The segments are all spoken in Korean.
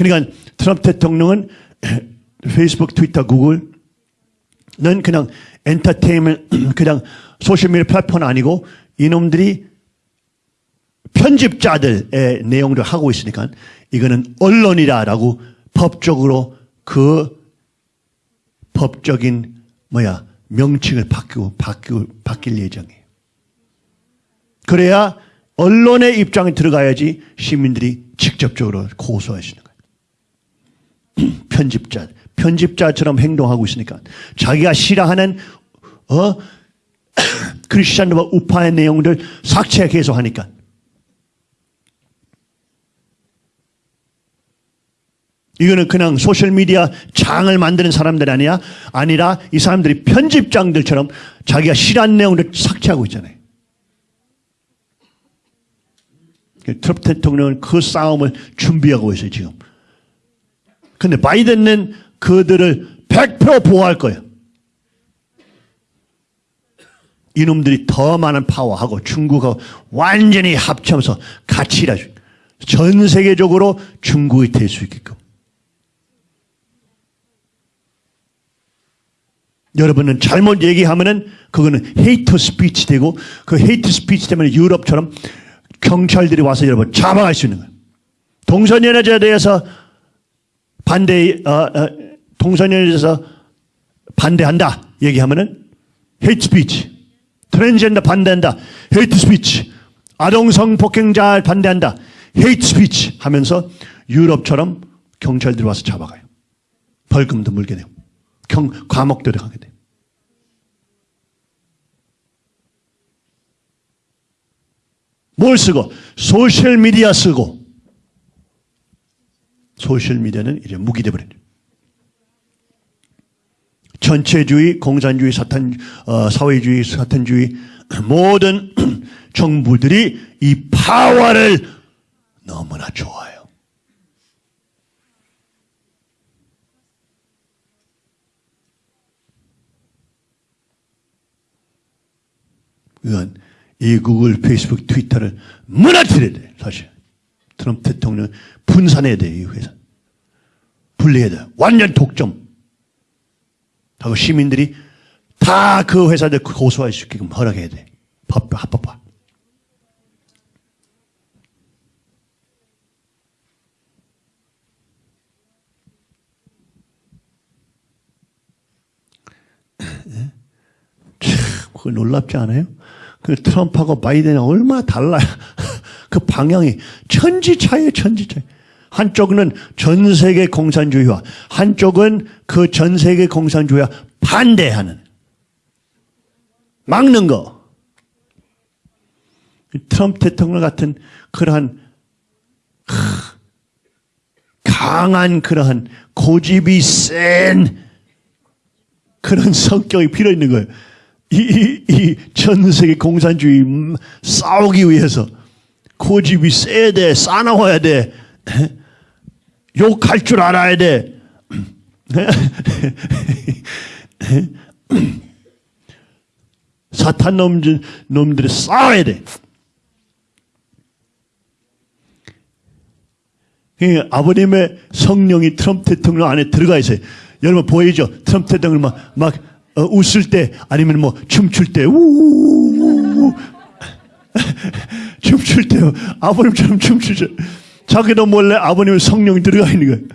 그러니까 트럼프 대통령은 페이스북, 트위터, 구글는 그냥 엔터테인먼, 그냥 소셜미디어 플랫폼 아니고 이놈들이 편집자들의 내용을 하고 있으니까 이거는 언론이다라고 법적으로 그 법적인 뭐야 명칭을 바뀌고 바뀌고 바뀔 예정이에요. 그래야 언론의 입장에 들어가야지 시민들이 직접적으로 있는 거예요. 편집자, 편집자처럼 행동하고 있으니까 자기가 싫어하는 어 크리스천과 우파의 내용들 삭제 계속 하니까 이거는 그냥 소셜미디어 장을 만드는 사람들 아니야? 아니라 이 사람들이 편집장들처럼 자기가 싫어하는 내용을 삭제하고 있잖아요. 트럼프 대통령은 그 싸움을 준비하고 있어요, 지금. 근데 바이든은 그들을 100% 보호할 거예요. 이놈들이 더 많은 파워하고 중국하고 완전히 합쳐서 같이 일하죠. 전 세계적으로 중국이 될 수 있게끔. 여러분은 잘못 얘기하면은 그거는 hate speech 되고 그 hate speech 때문에 유럽처럼 경찰들이 와서 여러분 잡아갈 수 있는 거예요. 동성연애자에 대해서 반대, 어, 어, 동성연애에 대해서 반대한다 얘기하면은 hate speech. 트랜스젠더 반대한다. hate speech. 아동 성폭행자 반대한다. hate speech 하면서 유럽처럼 경찰들이 와서 잡아가요. 벌금도 물게 되고. 경, 과목들에 가게 돼. 뭘 쓰고? 소셜미디어 쓰고. 소셜미디어는 이제 무기 돼버려요. 전체주의, 공산주의, 사탄, 어, 사회주의, 사탄주의 모든 정부들이 이 파워를 너무나 좋아해요. 이건 이 구글, 페이스북, 트위터를 무너뜨려야 돼, 사실. 트럼프 대통령 분산해야 돼, 이 회사. 분리해야 돼. 완전 독점. 하고 시민들이 다 그 회사들 고소할 수 있게끔 허락해야 돼. 법, 합법화. 참, 그거 놀랍지 않아요? 그 트럼프하고 바이든이 얼마나 달라요. 그 방향이 천지 차이에요, 천지 차이. 한쪽은 전 세계 공산주의와 한쪽은 그 전 세계 공산주의와 반대하는 막는 거. 트럼프 대통령 같은 그러한 강한 그러한 고집이 센 그런 성격이 필요 있는 거예요. 이, 이, 전 세계 공산주의 싸우기 위해서 고집이 세야 돼, 싸나워야 돼, 욕할 줄 알아야 돼. 사탄 놈들, 놈들이 싸워야 돼. 아버님의 성령이 트럼프 대통령 안에 들어가 있어요. 여러분 보이죠? 트럼프 대통령 막, 막 어, 웃을 때 아니면 뭐 춤출 때 우우우우 춤출 때 아버님처럼 춤추죠. 자기도 몰래 아버님 성령이 들어가 있는 거예요.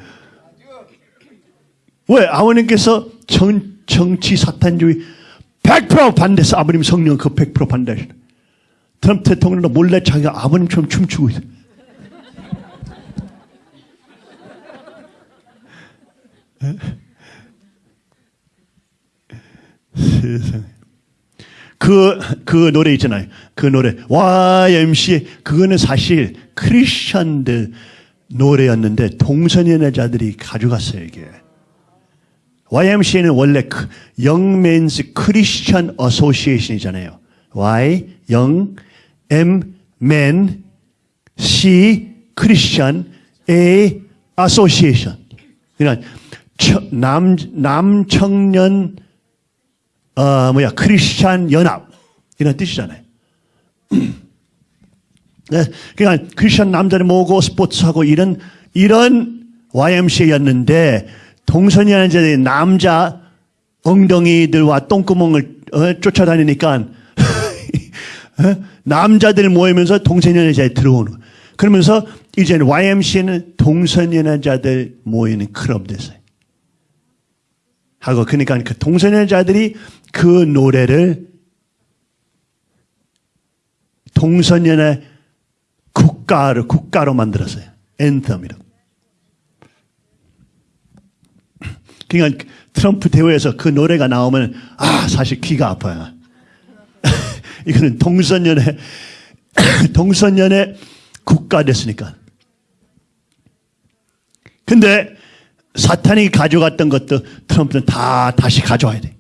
왜? 아버님께서 정, 정치 사탄주의 100% 반대해서 아버님 성령 그 100% 반대하시다. 트럼프 대통령도 몰래 자기가 아버님처럼 춤추고 있어요. 세상에. 그, 그 노래 있잖아요. 그 노래. YMCA. 그거는 사실 크리스천들 노래였는데 동성연애자들이 가져갔어요, 이게. YMCA는 원래 그 Young Men's Christian Association이잖아요. Y, Young, M, Men, C, Christian, A, Association. 그러니까 남, 남청년 어, 뭐야, 크리스찬 연합. 이런 뜻이잖아요. 네, 그러니까 크리스찬 남자를 모으고 스포츠하고 이런, 이런 YMCA였는데 동성연애 자들이 남자 엉덩이들과 똥구멍을 어, 쫓아다니니까 어? 남자들 모이면서 동성연애자에 들어오는. 그러면서 이제 YMCA는 동성연애자들 모이는 클럽 됐어요. 하고 그러니까 그 동성연애자들이 그 노래를 동성연애 국가를 국가로 만들었어요. 앤텀이라고. 그러니까 트럼프 대회에서 그 노래가 나오면 아 사실 귀가 아파요. 이거는 동성연애 동성연애 국가 됐으니까. 근데 사탄이 가져갔던 것도 트럼프는 다 다시 가져와야 돼.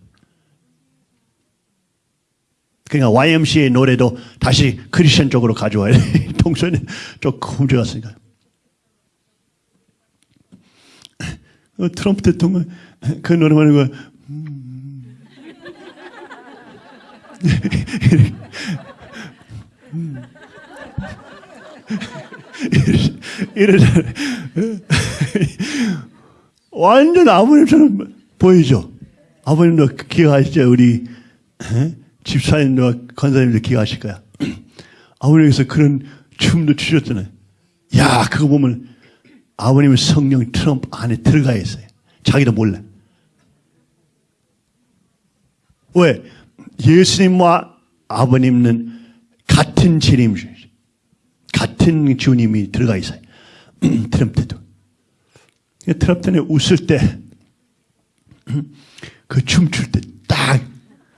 그러니까 YMCA 노래도 다시 크리스천 쪽으로 가져와야 돼. 동성연 쪽 훔쳐갔으니까. 어, 트럼프 대통령 그 노래만 하고 음. 이러잖아요. 완전 아버님처럼 보이죠? 아버님도 기억하시죠? 우리 집사님과 권사님도 기억하실 거야. 아버님께서 그런 춤도 추셨잖아요. 야, 그거 보면 아버님은 성령 트럼프 안에 들어가 있어요. 자기도 몰라. 왜? 예수님과 아버님은 같은 재림주, 같은 주님이 들어가 있어요. 트럼프도. 트럼프는 웃을 때, 그 춤출 때 딱,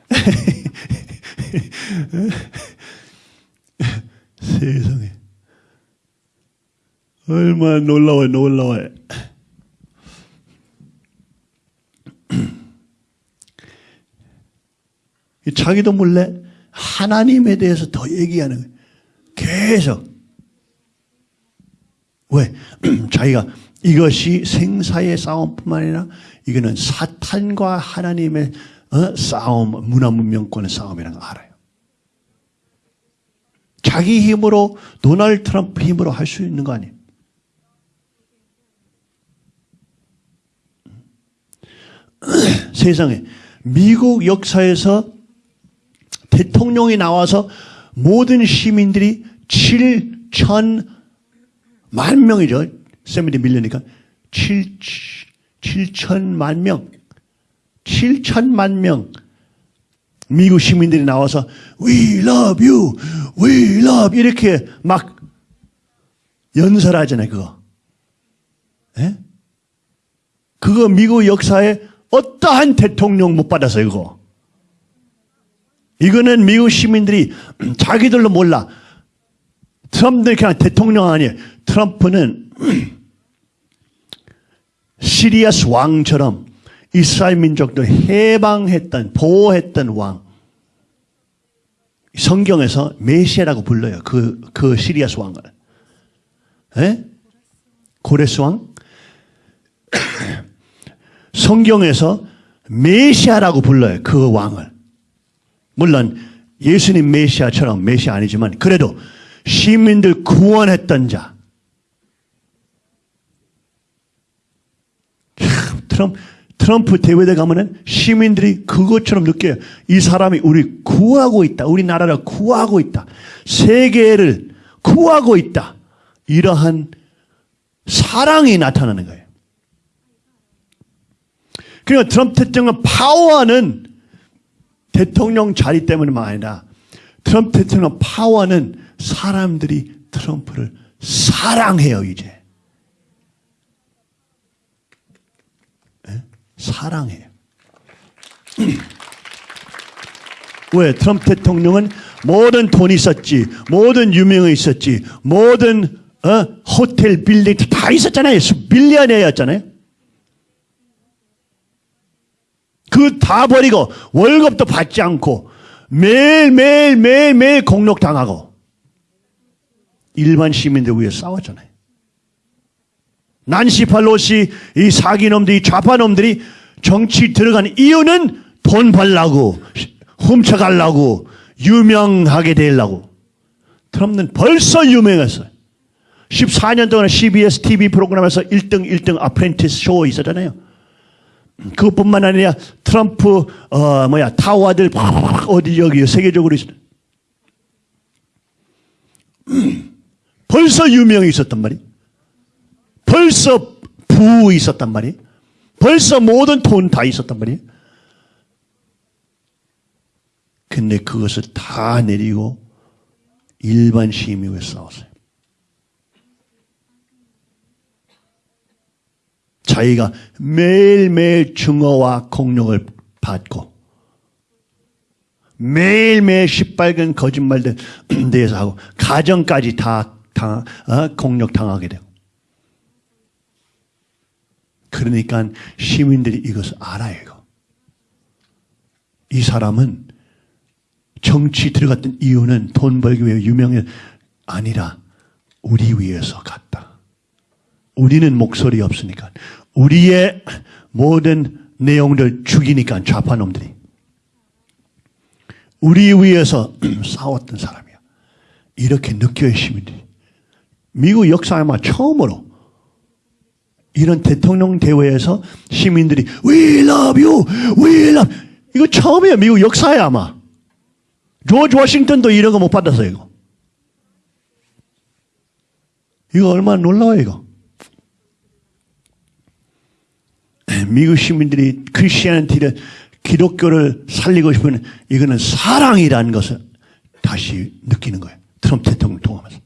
세상에. 얼마나 놀라워요, 놀라워요. 자기도 몰래 하나님에 대해서 더 얘기하는 거예요. 계속. 왜? 자기가 이것이 생사의 싸움뿐만 아니라 이거는 사탄과 하나님의 어? 싸움, 문화 문명권의 싸움이라는 걸 알아요. 자기 힘으로 도널드 트럼프 힘으로 할 수 있는 거 아니에요. 세상에 미국 역사에서 대통령이 나와서 모든 시민들이 7천 만 명이죠. 세미리 밀려니까 7, 7천만 명. 7천만 명. 미국 시민들이 나와서 We love you, we love 이렇게 막 연설하잖아요, 그거. 예? 그거 미국 역사에 어떠한 대통령 못 받았어요, 그거. 이거는 미국 시민들이 자기들로 몰라. 트럼프는 그냥 대통령 아니에요. 트럼프는 시리아스 왕처럼 이스라엘 민족들 해방했던, 보호했던 왕. 성경에서 메시아라고 불러요. 그, 그 시리아스 왕을. 에? 고레스 왕? 성경에서 메시아라고 불러요. 그 왕을. 물론 예수님 메시아처럼 메시아 아니지만 그래도 시민들 구원했던 자. 트럼프, 트럼프 대회에 가면은 시민들이 그것처럼 느껴요. 이 사람이 우리 구하고 있다. 우리나라를 구하고 있다. 세계를 구하고 있다. 이러한 사랑이 나타나는 거예요. 그러니까 트럼프 대통령 파워는 대통령 자리 때문만 아니라 트럼프 대통령 파워는 사람들이 트럼프를 사랑해요, 이제. 사랑해요. 왜? 트럼프 대통령은 모든 돈이 있었지, 모든 유명이 있었지, 모든 어? 호텔 빌딩 다 있었잖아요. 빌리언이었잖아요. 그 다 버리고 월급도 받지 않고 매일 매일 매일 매일 공록 당하고 일반 시민들 위해 싸웠잖아요. 난시 팔로시 이 사기놈들이 좌파놈들이 정치 들어간 이유는 돈 벌라고 훔쳐가려고 유명하게 되려고 트럼프는 벌써 유명했어요. 14년 동안 CBS TV 프로그램에서 1등 1등 아프렌티스 쇼 있었잖아요. 그것뿐만 아니라 트럼프 어 뭐야 타워들 어디 여기 세계적으로 있어. 벌써 유명이 있었단 말이. 벌써 부 있었단 말이. 벌써 모든 돈 다 있었단 말이. 근데 그것을 다 내리고 일반 시민을 싸웠어요. 자기가 매일매일 증오와 공력을 받고 매일매일 시뻘건 거짓말들 대해서 하고 가정까지 다 당, 어? 공력 당하게 되고 그러니까 시민들이 이것을 알아요. 이거. 이 사람은 정치 들어갔던 이유는 돈 벌기 위해 유명해 아니라 우리 위해서 갔다. 우리는 목소리 없으니까 우리의 모든 내용들 죽이니까 좌파놈들이 우리 위해서 싸웠던 사람이야. 이렇게 느껴요 시민들이. 미국 역사에 아마 처음으로 이런 대통령 대회에서 시민들이 We love you, we love 이거 처음이에요 미국 역사에 아마. 조지 워싱턴도 이런 거 못 받았어요 이거. 이거 얼마나 놀라워요 이거. 미국 시민들이 크리스티안티를 기독교를 살리고 싶으면 이거는 사랑이라는 것을 다시 느끼는 거예요. 트럼프 대통령 통하면서.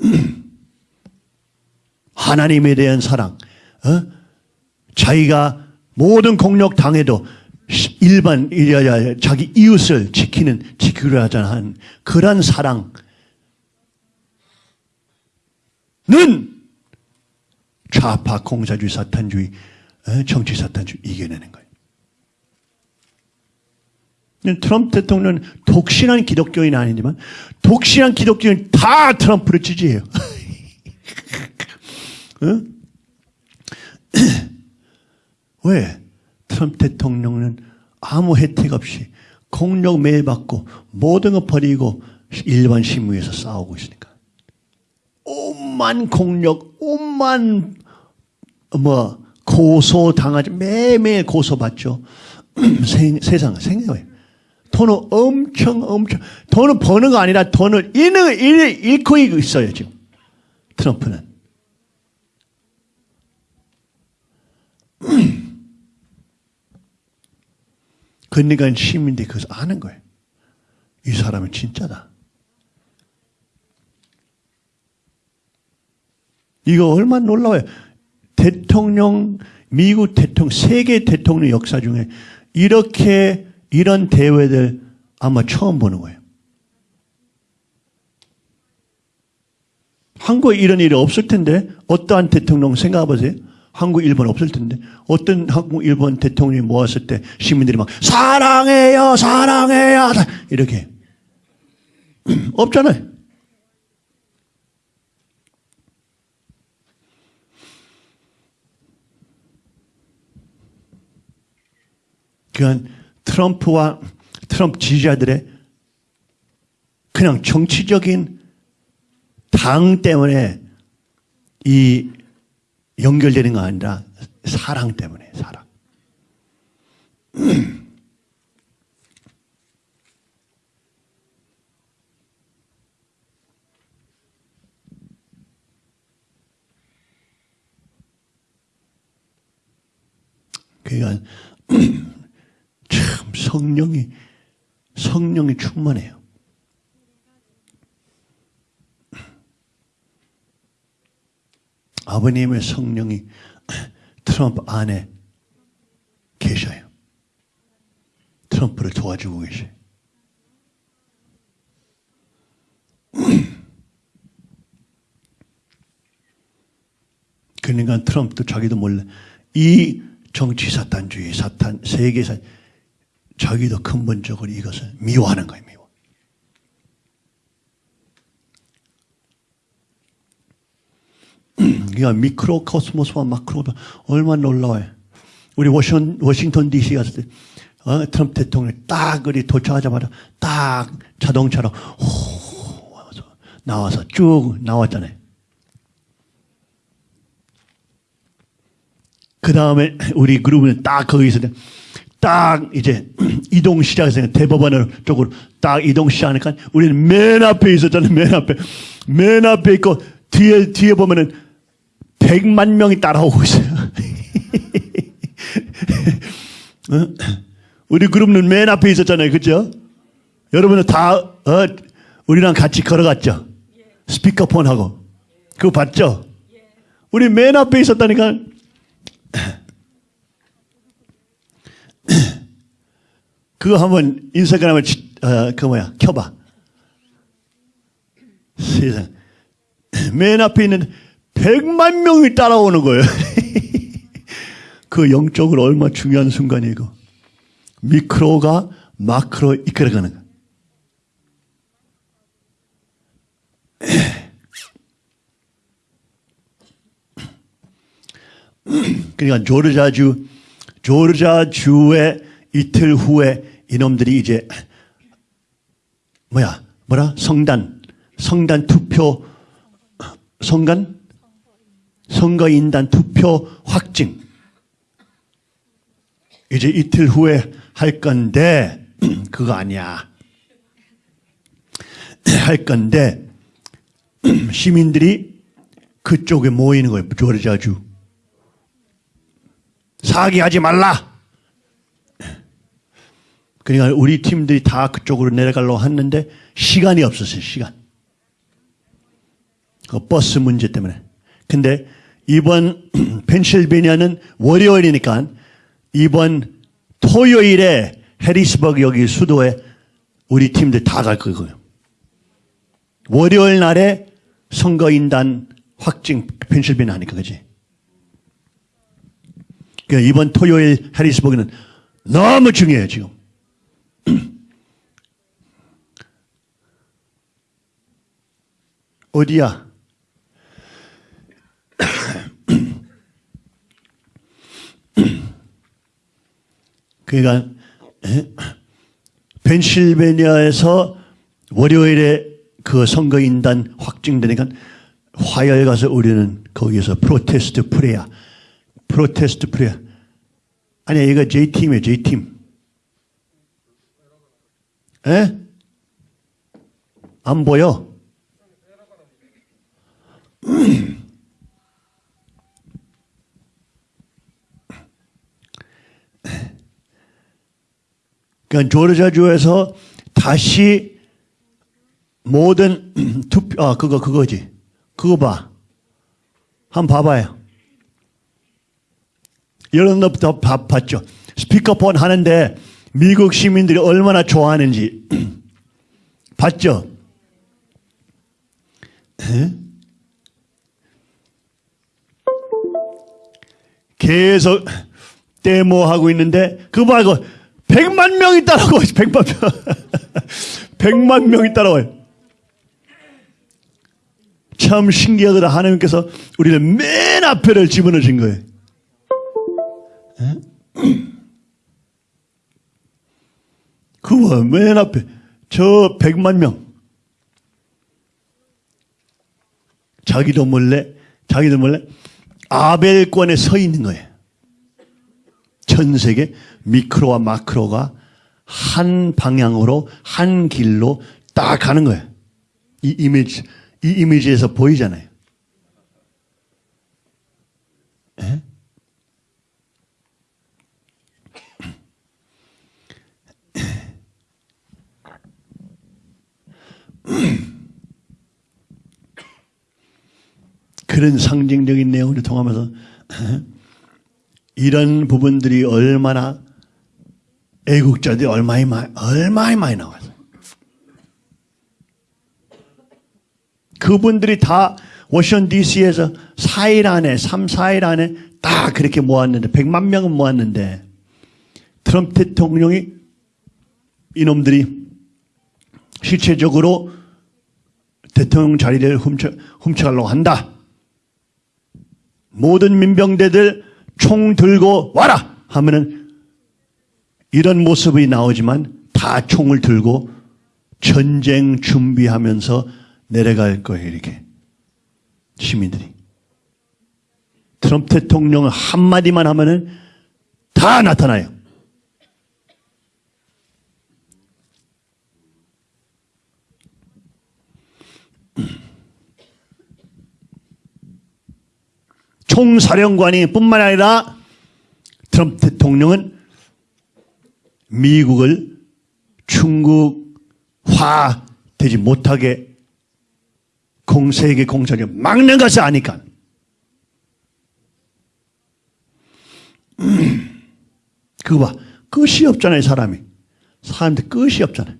하나님에 대한 사랑, 어? 자기가 모든 공력 당해도 일반 자기 이웃을 지키는 지키려 하자 한 그런 사랑. 는 좌파 공사주의 사탄주의 어, 정치 사탄주의 이겨내는 거예요. 트럼프 대통령은 독실한 기독교인 아니지만 독실한 기독교인 다 트럼프를 지지해요. 어? 왜? 트럼프 대통령은 아무 혜택 없이 공력 매일 받고 모든 거 버리고 일반 신문에서 싸우고 있으니까. 오만 공력, 오만 뭐 고소 당하지 매일매일 고소받죠. 세상 생각해. 돈을 엄청 엄청 돈을 버는 거 아니라 돈을 잃는 잃고 있어요 지금 트럼프는. 그러니까 시민들이 그것을 아는 거예요. 이 사람은 진짜다. 이거 얼마나 놀라워요. 대통령, 미국 대통령, 세계 대통령 역사 중에 이렇게 이런 대회들 아마 처음 보는 거예요. 한국에 이런 일이 없을 텐데 어떠한 대통령 생각해 보세요. 한국, 일본 없을 텐데 어떤 한국, 일본 대통령이 모았을 때 시민들이 막 사랑해요, 사랑해요 이렇게 없잖아요. 그건 트럼프와 트럼프 지지자들의 그냥 정치적인 당 때문에 이 연결되는 거 아니라 사랑 때문에 사랑. 그러니까 참 성령이 성령이 충만해요. 아버님의 성령이 트럼프 안에 계셔요. 트럼프를 도와주고 계셔요. 그러니까 트럼프도 자기도 몰래 이 정치 사탄주의, 사탄, 세계 사 자기도 근본적으로 이것을 미워하는 거예요. 미워. 그러니까 미크로 코스모스와 마크로 얼마나 놀라워요. 우리 워싱, 워싱턴 DC 갔을 때 어, 트럼프 대통령이 딱 그리 도착하자마자 딱 자동차로 호 와서 나와서 쭉 나왔잖아요. 그 다음에 우리 그룹은 딱 거기서 딱 이제 이동 시작해서 대법원 쪽으로 딱 이동 시작하니까 우리는 맨 앞에 있었잖아요. 맨 앞에. 맨 앞에 있고 뒤에, 뒤에 보면은 100만 명이 따라오고 있어요. 어? 우리 그룹은 맨 앞에 있었잖아요. 그죠? 여러분은 다, 어, 우리랑 같이 걸어갔죠? 스피커폰하고. 그거 봤죠? 우리 맨 앞에 있었다니까. 그거 한번 인스타그램에 어, 그 뭐야 켜봐. 세상 맨 앞에 있는 100만 명이 따라오는 거예요. 그 영적으로 얼마 나 중요한 순간이고 미크로가 마크로 이끌어가는 거. 그러니까 조르자주 조르자주의 이틀 후에 이놈들이 이제 뭐야 뭐라? 성단 성단 투표 성간? 선거인단 투표 확증. 이제 이틀 후에 할 건데 그거 아니야. 할 건데 시민들이 그쪽에 모이는 거예요. 조르자주. 사기하지 말라 그러니까 우리 팀들이 다 그쪽으로 내려가려고 했는데 시간이 없었어요, 시간. 그 버스 문제 때문에. 근데 이번 펜실베니아는 월요일이니까 이번 토요일에 해리스버그 여기 수도에 우리 팀들 다 갈 거고요. 월요일 날에 선거인단 확증 펜실베니아 하니까 그지? 그러니까 이번 토요일 해리스버그는 너무 중요해요 지금. 어디야? 그러니까 펜실베니아에서 월요일에 그 선거인단 확정되니까 화요일 가서 우리는 거기서 protest prayer protest prayer 아니야 이거 J팀이에요 J팀 에? 안 보여? 그러니까 조르자주에서 다시 모든 투표, 아, 그거, 그거지. 그거 봐. 한번 봐봐요. 여러분 도 봤죠? 스피커폰 하는데 미국 시민들이 얼마나 좋아하는지 봤죠? 계속 데모하고 있는데 그거 말고 100만 명이 따라와요. 100만 명. 100만 명이 따라와요. 참 신기하다. 하나님께서 우리를 맨 앞에를 집어넣으신 거예요. 그거 맨 앞에 저 100만 명. 자기도 몰래 자기도 몰래 아벨권에 서 있는 거예요. 전 세계 미크로와 마크로가 한 방향으로 한 길로 딱 가는 거예요. 이 이미지 이 이미지에서 보이잖아요. 에? 그런 상징적인 내용을 통하면서 이런 부분들이 얼마나 애국자들이 얼마나 많이, 얼마나 많이 나와서 그분들이 다 워싱턴 DC에서 4일 안에 3, 4일 안에 다 그렇게 모았는데 100만 명은 모았는데 트럼프 대통령이 이놈들이 실체적으로 대통령 자리를 훔쳐, 훔쳐가려고 한다. 모든 민병대들 총 들고 와라 하면은 이런 모습이 나오지만 다 총을 들고 전쟁 준비하면서 내려갈 거예요, 이렇게. 시민들이. 트럼프 대통령 한마디만 하면은 다 나타나요. 총사령관이 뿐만 아니라 트럼프 대통령은 미국을 중국화 되지 못하게 공세계 공작에 막는 것을 아니까. 음, 그거 봐. 끝이 없잖아요, 사람이. 사람들 끝이 없잖아요.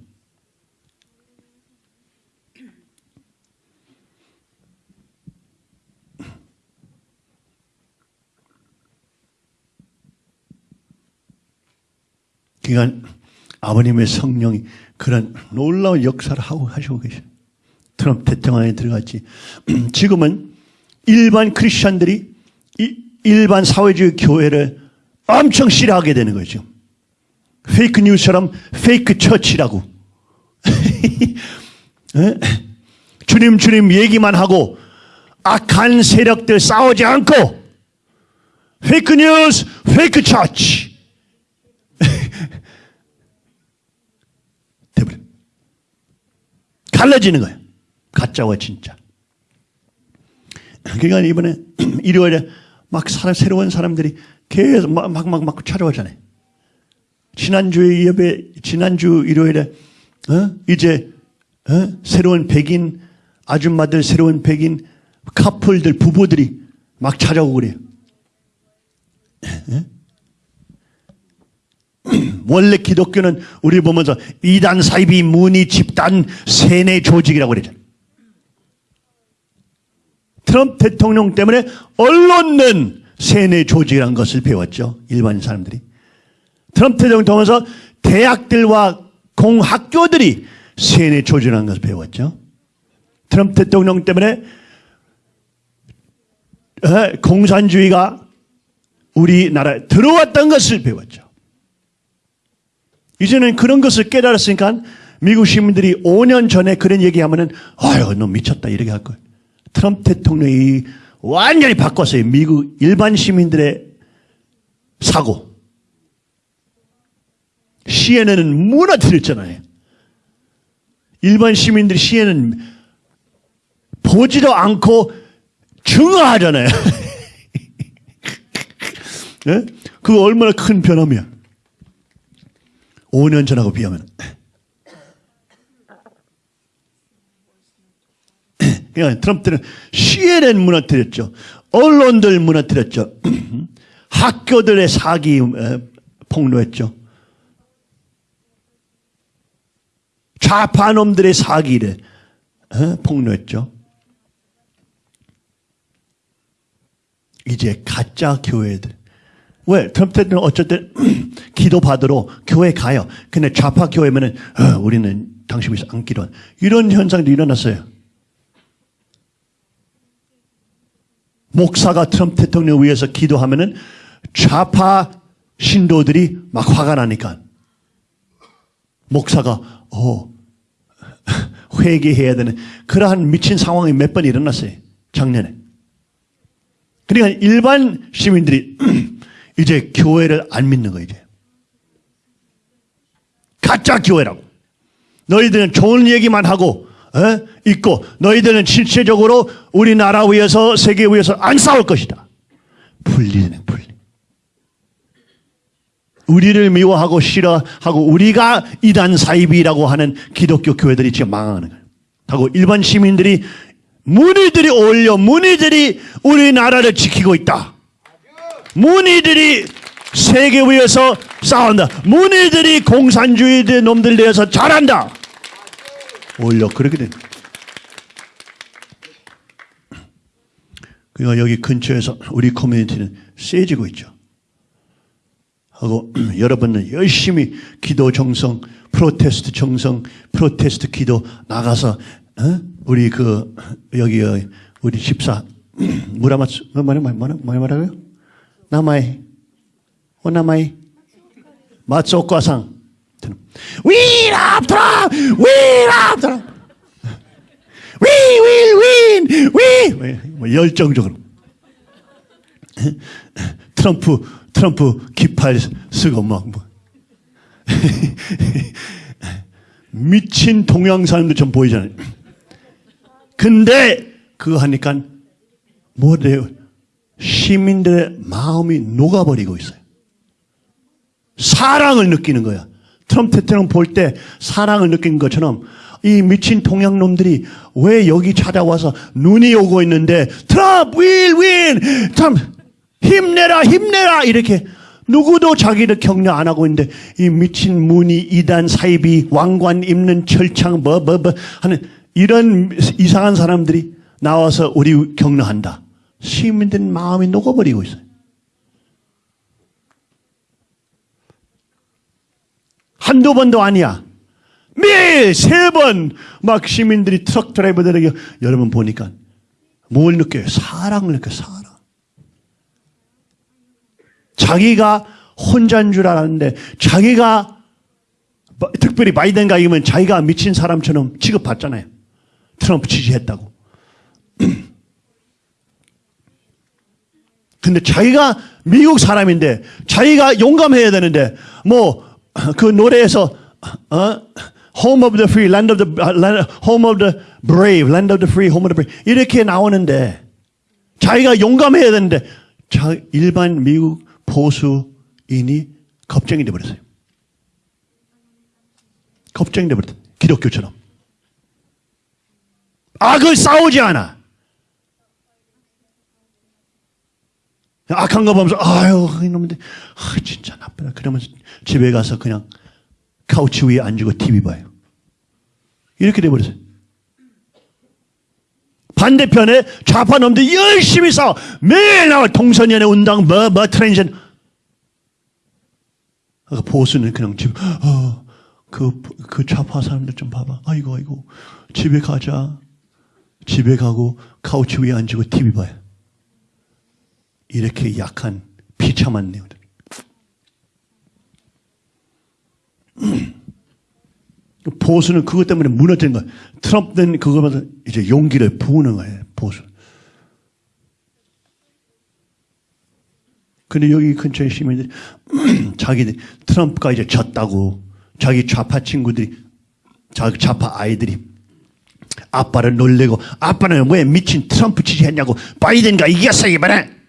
그러니까 아버님의 성령이 그런 놀라운 역사를 하고 하시고 계셔. 트럼프 대통령에 들어갔지. 지금은 일반 크리스천들이 일반 사회주의 교회를 엄청 싫어하게 되는 거죠. fake news처럼 fake church라고. 주님 주님 얘기만 하고 악한 세력들 싸우지 않고 fake news, fake church. 돼버려. 갈라지는 거예요. 가짜와 진짜. 그러니까 이번에 일요일에 막 사람, 새로운 사람들이 계속 막, 막, 막, 막 찾아오잖아요. 지난주에 예배, 지난주 일요일에, 어? 이제, 어? 새로운 백인 아줌마들, 새로운 백인 커플들, 부부들이 막 찾아오고 그래요. 어? 원래 기독교는 우리 보면서 이단 사이비 문의 집단 세뇌 조직이라고 그러잖아요. 트럼프 대통령 때문에 언론은 세뇌 조직이라는 것을 배웠죠. 일반 사람들이. 트럼프 대통령 통해서 대학들과 공학교들이 세뇌 조직이라는 것을 배웠죠. 트럼프 대통령 때문에 공산주의가 우리나라에 들어왔던 것을 배웠죠. 이제는 그런 것을 깨달았으니까 미국 시민들이 5년 전에 그런 얘기하면은 아유 너 미쳤다 이렇게 할 거예요. 트럼프 대통령이 완전히 바꿨어요. 미국 일반 시민들의 사고. 시에는 무너뜨렸잖아요. 일반 시민들이 시에는 보지도 않고 증오하잖아요. 네? 그거 얼마나 큰 변함이야. 5년 전하고 비하면. 그러니까 트럼프는 CNN 무너뜨렸죠. 언론들 무너뜨렸죠. 학교들의 사기 폭로했죠. 좌파놈들의 사기를 폭로했죠. 이제 가짜 교회들. 왜? 트럼프 때는 어쨌든 기도 받으러 교회 가요. 근데 좌파 교회면은 어, 우리는 당신에서 안 기도. 이런 현상도 일어났어요. 목사가 트럼프 대통령 위해서 기도하면은 좌파 신도들이 막 화가 나니까 목사가 어 회개해야 되는 그러한 미친 상황이 몇 번 일어났어요. 작년에. 그러니까 일반 시민들이 이제 교회를 안 믿는 거예요. 이제. 가짜 교회라고. 너희들은 좋은 얘기만 하고 에? 있고 너희들은 실체적으로 우리나라 위해서 세계 위해서 안 싸울 것이다. 분리되는 분리. 우리를 미워하고 싫어하고 우리가 이단 사입이라고 하는 기독교 교회들이 지금 망하는 거예요. 하고 일반 시민들이 문의들이 올려 문의들이 우리나라를 지키고 있다. 문의들이 세계 위에서 싸운다. 문의들이 공산주의들 놈들 대해서 잘한다. 올려 그렇게 된 그러니까 여기 근처에서 우리 커뮤니티는 세지고 있죠. 하고 여러분은 열심히 기도 정성, 프로테스트 정성, 프로테스트 기도 나가서 어? 우리 그 여기 우리 집사 무라마츠 뭐라 뭐라 뭐라 뭐라고요? 나마이 오나마이 맞속과상. We love Trump! We love Trump! We will win! We! 뭐 열정적으로. 트럼프, 트럼프 깃발 쓰고 막 뭐. 미친 동양 사람들 좀 보이잖아요. 근데 그거 하니까 뭐 돼요? 시민들의 마음이 녹아버리고 있어요. 사랑을 느끼는 거야. 트럼프 대통령 볼 때 사랑을 느낀 것처럼 이 미친 동양놈들이 왜 여기 찾아와서 눈이 오고 있는데 트럼프 will win! 트럼프 힘내라 힘내라 이렇게 누구도 자기를 격려 안 하고 있는데 이 미친 문이 이단 사이비 왕관 입는 철창 뭐뭐뭐 하는 이런 이상한 사람들이 나와서 우리 격려한다. 시민들 마음이 녹아버리고 있어요. 한두 번도 아니야. 매일 세 번 막 시민들이 트럭 드라이버들에게 여러분 보니까 뭘 느껴요? 사랑을 느껴요. 사랑. 자기가 혼자인 줄 알았는데 자기가 특별히 바이든 가이면 자기가 미친 사람처럼 취급받잖아요. 트럼프 지지했다고. 근데 자기가 미국 사람인데 자기가 용감해야 되는데 뭐 그 노래에서 어? Home of the free, land of the land, home of the brave, land of the free, home of the brave 이렇게 나오는데 자기가 용감해야 되는데 자 일반 미국 보수인이 겁쟁이 돼 버렸어요. 겁쟁이 돼 버렸다. 기독교처럼. 악을 싸우지 않아. 악한 거 보면서 아유 이놈들 아, 진짜 나쁘다. 그러면서 집에 가서 그냥 카우치 위에 앉고 TV 봐요. 이렇게 돼버렸어요. 반대편에 좌파 놈들이 열심히 싸워. 매일 나와. 동성연애 운동 뭐뭐 뭐, 트랜전 그 보수는 그냥 집 어, 그, 그 좌파 사람들 좀 봐봐. 아이고 아이고. 집에 가자. 집에 가고 카우치 위에 앉고 TV 봐요 이렇게 약한 비참한 내용들. 보수는 그것 때문에 무너진 거예요. 트럼프는 그거보다 이제 용기를 부으는 거예요. 보수. 근데 여기 근처에 시민들이 자기들 트럼프가 이제 졌다고 자기 좌파 친구들이 자기 좌파 아이들이 아빠를 놀래고 아빠는 왜 미친 트럼프 지지했냐고 바이든가 이겼어 이번에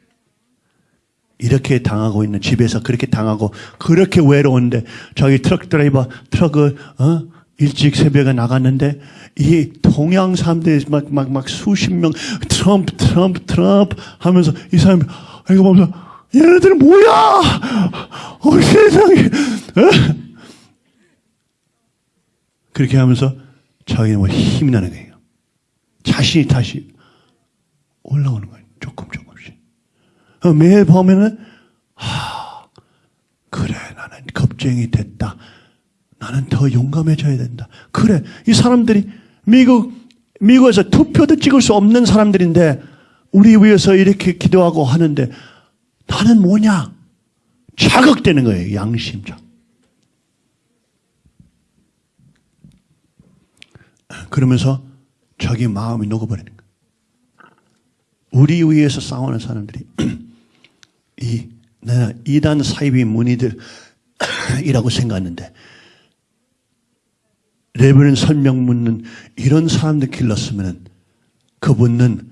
이렇게 당하고 있는 집에서 그렇게 당하고 그렇게 외로운데 저기 트럭 드라이버 트럭을 어? 일찍 새벽에 나갔는데 이 동양 사람들이 막 막 막 수십 명 트럼프 트럼프 트럼프 하면서 이 사람이 이거 보면서 얘네들은 뭐야? 어 세상에 어? 그렇게 하면서 자기는 뭐 힘이 나는 거예요. 자신이 다시 올라오는 거예요. 조금 조금. 어, 매일 보면은 하, 그래 나는 겁쟁이 됐다. 나는 더 용감해져야 된다. 그래 이 사람들이 미국 미국에서 투표도 찍을 수 없는 사람들인데 우리 위해서 이렇게 기도하고 하는데 나는 뭐냐? 자극되는 거예요. 양심적. 그러면서 자기 마음이 녹아버리는 거예요. 우리 위해서 싸우는 사람들이 이, 내가 이단 사이비 문의들이라고 생각하는데, 레벨은 설명 묻는 이런 사람들 길렀으면 그분은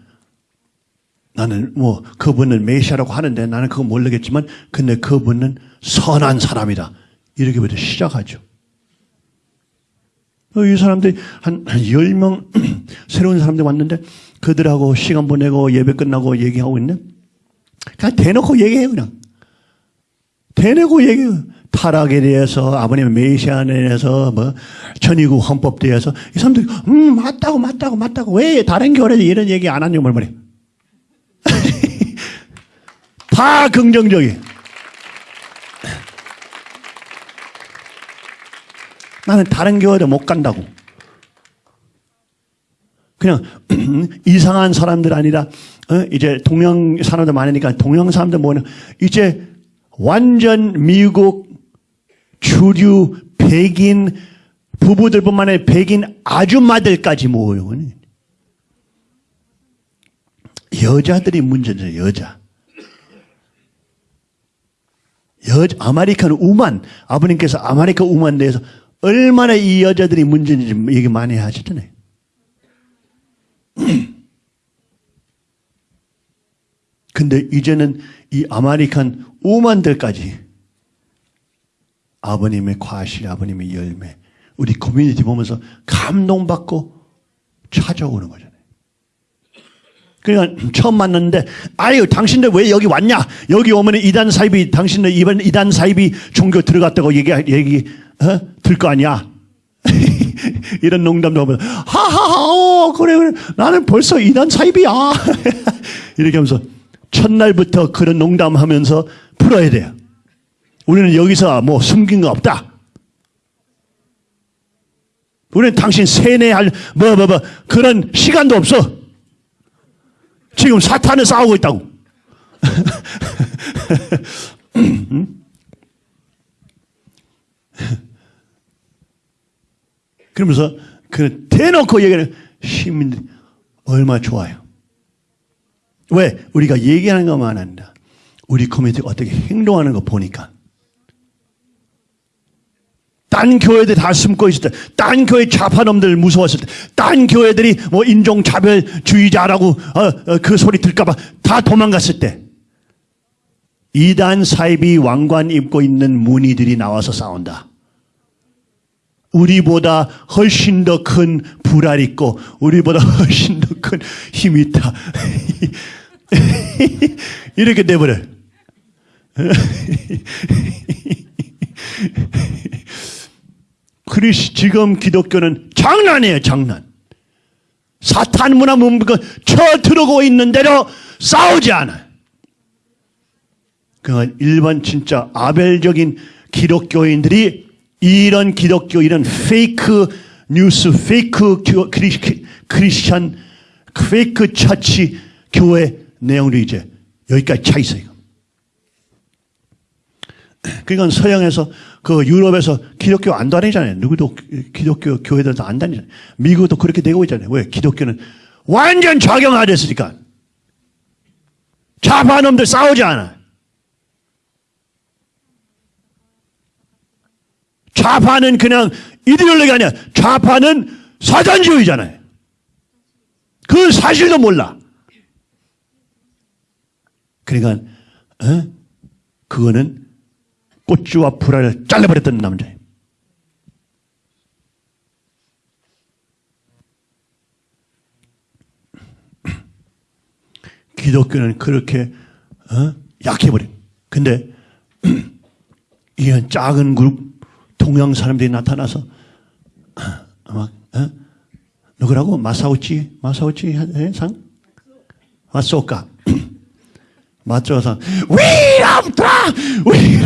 나는 뭐 그분은 메시아라고 하는데 나는 그거 모르겠지만 근데 그분은 선한 사람이다. 이렇게부터 시작하죠. 이 사람들이 한, 한 10명 새로운 사람들 왔는데 그들하고 시간 보내고 예배 끝나고 얘기하고 있는 그냥 대놓고 얘기해요, 그냥. 대놓고 얘기해요. 타락에 대해서, 아버님의 메시아에 대해서, 뭐, 천의국 헌법에 대해서, 이 사람들이, 음, 맞다고, 맞다고, 맞다고. 왜 다른 교회에서 이런 얘기 안 하냐고 말이에요. 다 긍정적이. 나는 다른 교회도 못 간다고. 그냥 이상한 사람들 아니라 어? 이제 동양 사람들 많으니까 동양 사람들 뭐는 이제 완전 미국 주류 백인 부부들뿐만 아니라 백인 아줌마들까지 모여요. 여자들이 문제죠, 여자. 여 American woman, 아버님께서 American woman 대해서 얼마나 이 여자들이 문제인지 얘기 많이 하시잖아요. 근데 이제는 이 American woman들까지 아버님의 과실, 아버님의 열매, 우리 커뮤니티 보면서 감동받고 찾아오는 거잖아요. 그러니까 처음 만났는데 아유 당신들 왜 여기 왔냐? 여기 오면 이단 사이비 당신들 이번 이단 사이비 종교 들어갔다고 얘기 얘기 어? 들거 아니야? 이런 농담도 하면 하하하 어, 그래 그래 나는 벌써 이단 사이비야 이렇게 하면서 첫날부터 그런 농담하면서 풀어야 돼요. 우리는 여기서 뭐 숨긴 거 없다. 우리는 당신 세뇌할 뭐 뭐 뭐 그런 시간도 없어. 지금 사탄을 싸우고 있다고. 그러면서 그 대놓고 얘기를 시민들이 얼마 좋아요. 왜? 우리가 얘기하는 것만 아니라 우리 커뮤니티가 어떻게 행동하는 거 보니까 딴 교회들 다 숨고 있을 때, 딴 교회 좌파놈들 무서웠을 때, 딴 교회들이 뭐 인종차별주의자라고 어, 어, 그 소리 들까봐 다 도망갔을 때, 이단 사입이 왕관 입고 있는 무늬들이 나와서 싸운다. 우리보다 훨씬 더 큰 불알 있고, 우리보다 훨씬 더 큰 힘이 있다. 이렇게 돼버려요. 그리스 지금 기독교는 장난이에요, 장난. 사탄 문화 문부가 쳐 들어오고 있는 대로 싸우지 않아요. 그 일반 진짜 아벨적인 기독교인들이 이런 기독교, 이런 fake news, fake Christian, fake church 교회 내용들이 이제 여기까지 차 있어요. 그러니까 서양에서 그 유럽에서 기독교 안 다니잖아요. 누구도 기독교 교회들도 안 다니잖아요. 미국도 그렇게 되고 있잖아요. 왜? 기독교는 완전 좌경화됐으니까. 좌파놈들 싸우지 않아. 좌파는 그냥 이데올로기가 아니야. 좌파는 사전주의잖아요. 그 사실도 몰라. 그러니까 어? 그거는 꽃주와 불알을 잘라버렸던 남자예요. 기독교는 그렇게 어? 약해버린. 근데 이런 작은 그룹 동양 사람들이 나타나서 막 어? 누구라고 마사오치 마사오치 상 마소카 맞춰서 We want Trump! We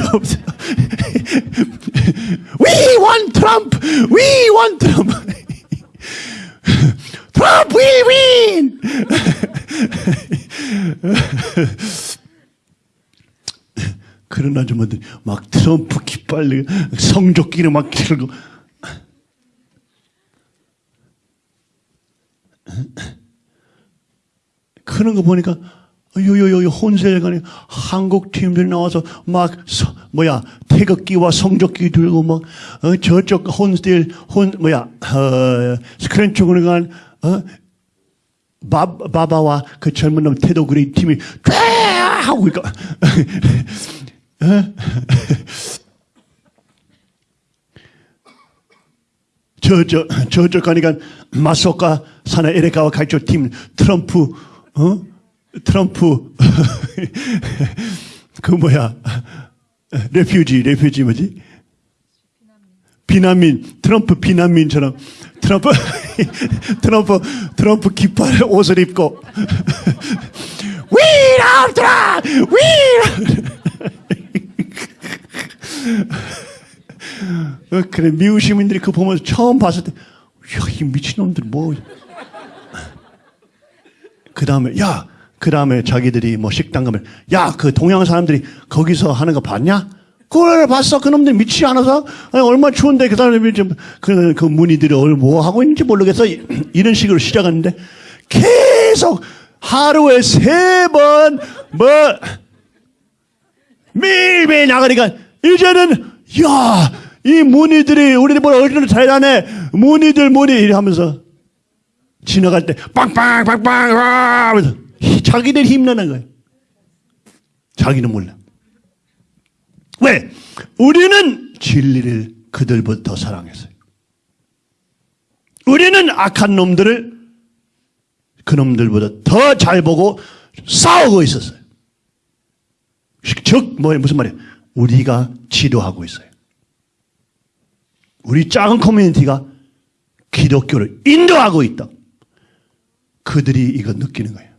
want Trump! Trump will win! 그런 아줌마들 막 트럼프 깃발 성적기를 막 들고 그런 거 보니까 요요요 혼세간에 한국 팀들이 나와서 막 서, 뭐야 태극기와 성적기 들고 막 어, 저쪽 혼들 혼 뭐야 어, 스크린 쪽으로 간 어, 바, 바바와 그 젊은 놈 태도 그리 팀이 쫙 하고 있까 어? 저, 저, 저쪽 가니까 마소카 사나 에레카와 갈쪽 팀 트럼프, 어? 트럼프. 그 뭐야? 레퓨지 레퓨지 뭐지? 비난민. 트럼프 비난민처럼. 트럼프 트럼프 트럼프 깃발 옷을 입고. We love Trump! We love 어, 그래 미국 시민들이 그 보면서 처음 봤을 때, 야, 이 미친놈들 뭐. 그 다음에, 야, 그 다음에 자기들이 뭐 식당 가면, 야, 그 동양 사람들이 거기서 하는 거 봤냐? 그걸 봤어. 그놈들 미치지 않아서 아니, 얼마나 추운데 그 사람들이 좀, 그, 그 문의들이 얼- 뭐 하고 있는지 모르겠어. 이- 이런 식으로 시작하는데 계속 하루에 세 번, 뭐, 매일매일 나가니까 이제는, 야, 이뭘 어디로 잘하네. 문의들, 문의 이래 하면서 지나갈 때 빵빵, 빵빵, 와! 하면서 자기들 힘내는 거예요. 자기는 몰라. 왜? 우리는 진리를 더 사랑했어요. 우리는 악한 놈들을 그놈들보다 더 잘 보고 싸우고 있었어요. 즉, 뭐, 무슨 말이에요? 우리가 지도하고 있어요. 우리 작은 커뮤니티가 기독교를 인도하고 있다. 그들이 이거 느끼는 거예요.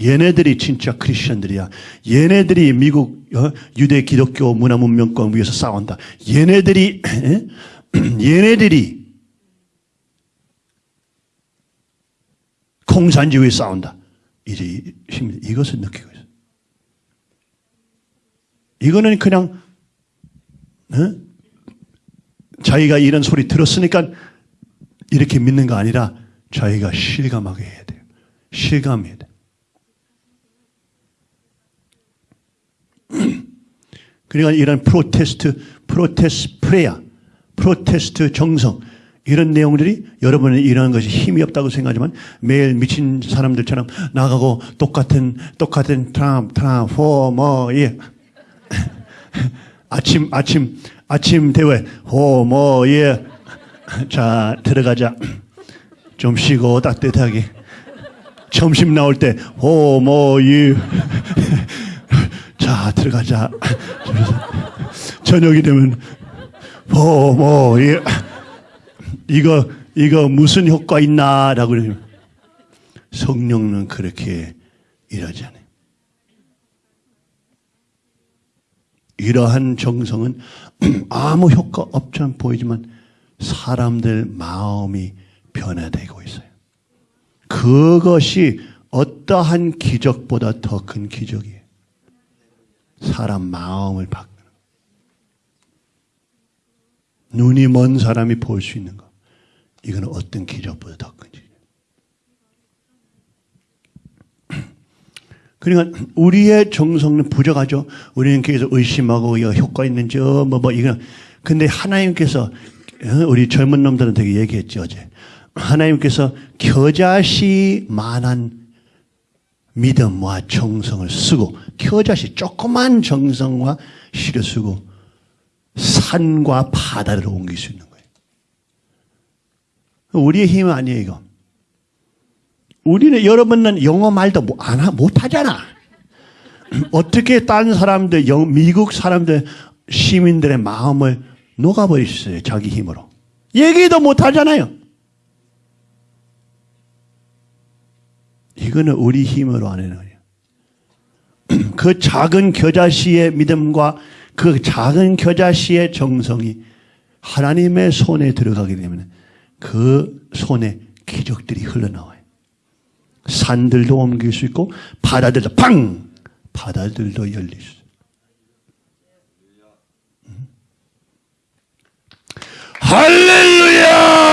얘네들이 진짜 크리스천들이야. 얘네들이 미국 어? 유대 기독교 문화 문명권 위해서 싸운다. 얘네들이 에? 얘네들이 공산주의 싸운다. 이제 이것을 느끼고. 이거는 그냥 어? 자기가 이런 소리 들었으니까 이렇게 믿는 거 아니라 자기가 실감하게 해야 돼요. 실감해야 돼요. 그러니까 이런 protest, protest prayer, protest 정성, 이런 내용들이 여러분은 이런 것이 힘이 없다고 생각하지만 매일 미친 사람들처럼 나가고 똑같은, 똑같은 트럼프, 호, 뭐, 예. 아침, 아침, 아침 대회, 호, 뭐, 예. 자, 들어가자. 좀 쉬고 따뜻하게. 점심 나올 때, 호, 뭐, 예. 자, 들어가자. 저녁이 되면, 호, 뭐, 예. 이거, 이거 무슨 효과 있나? 라고 그러면 성령은 그렇게 일하지 않아요. 이러한 정성은 아무 효과 없처럼 보이지만 사람들 마음이 변화되고 있어요. 그것이 어떠한 기적보다 더 큰 기적이에요. 사람 마음을 바꾸는 거. 눈이 먼 사람이 볼 수 있는 거. 이거는 어떤 기적보다 더 큰 기적. 그러니까 우리의 정성은 부족하죠. 우리는 계속 의심하고 이거 효과 있는지 뭐뭐 뭐 이거. 근데 하나님께서 어, 우리 젊은 놈들은 되게 얘기했죠 어제. 하나님께서 겨자씨 만한 믿음과 정성을 쓰고 겨자씨 조그만 정성과 씨를 쓰고 산과 바다를 옮길 수 있는 거예요. 우리의 힘 아니에요 이거. 우리는 여러분은 영어 말도 뭐안 하- 못하잖아. 어떻게 딴 사람들, 영- 미국 사람들, 시민들의 마음을 녹아버리셨어요. 자기 힘으로. 얘기도 못 하잖아요. 이거는 우리 힘으로 안 해는 거예요. 그 작은 겨자씨의 믿음과 그 작은 겨자씨의 정성이 하나님의 손에 들어가게 되면 그 손에 기적들이 흘러나와요. 산들도 옮길 수 있고 바다들도 팡! 바다들도 열릴 수 있어요. 음. 할렐루야!